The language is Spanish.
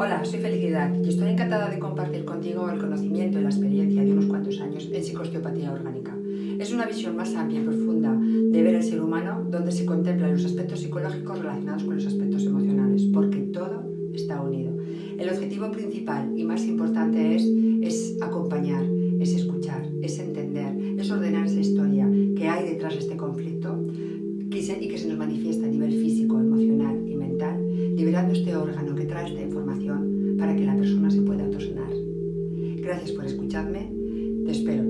Hola, soy Felicidad y estoy encantada de compartir contigo el conocimiento y la experiencia de unos cuantos años en psicosteopatía orgánica. Es una visión más amplia y profunda de ver el ser humano donde se contemplan los aspectos psicológicos relacionados con los aspectos emocionales, porque todo está unido. El objetivo principal y más importante es, es acompañar, es escuchar, es entender, es ordenar esa historia que hay detrás de este conflicto y que se nos manifiesta a nivel este órgano que trae esta información para que la persona se pueda autosanar. Gracias por escucharme, te espero